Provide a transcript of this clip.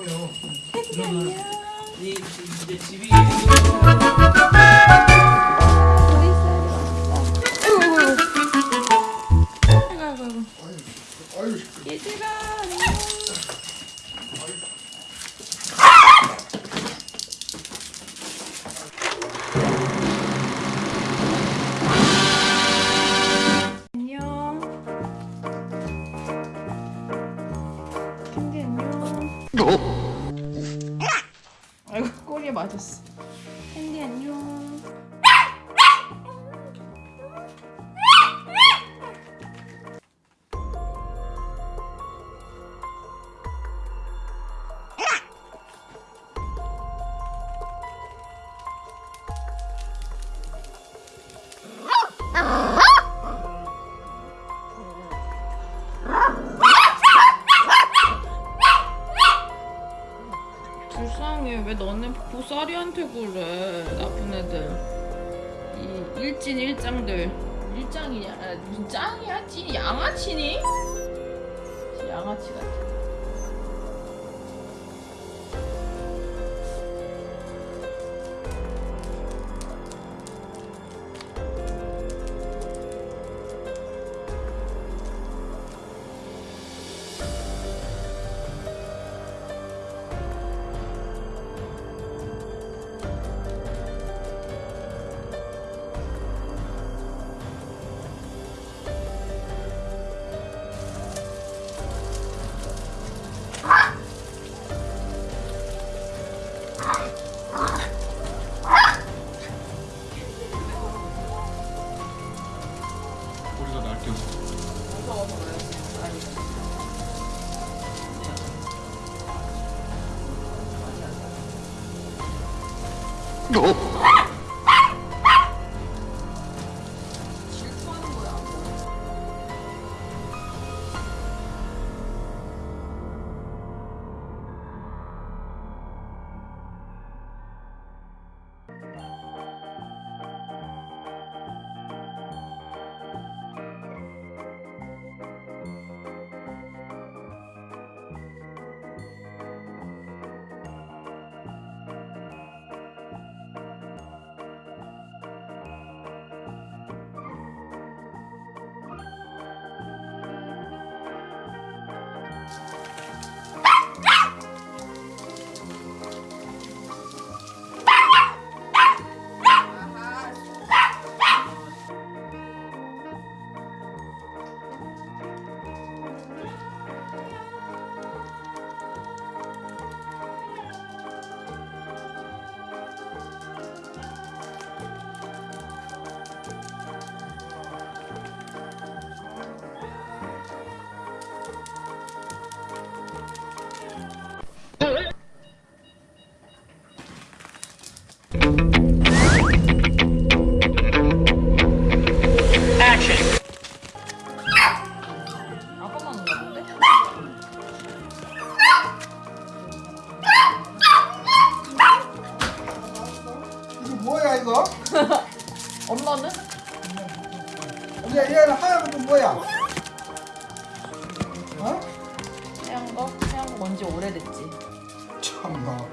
그러면 이 이제 집이 아이고 꼬리에 맞았어. 왜 너네 보살이한테 그래? 나쁜 애들. 이 일진 일장들. 일장이냐? 아, 무슨 짱이야? 찐 양아치니? 양아치 같아. 날뛰어. 무서워서 그래. 아니. 질 뭐야 이거? 엄마는? 얘는 하얀 뭐야? 어? 해양 거? 해양 거 뭔지 오래됐지. 참나.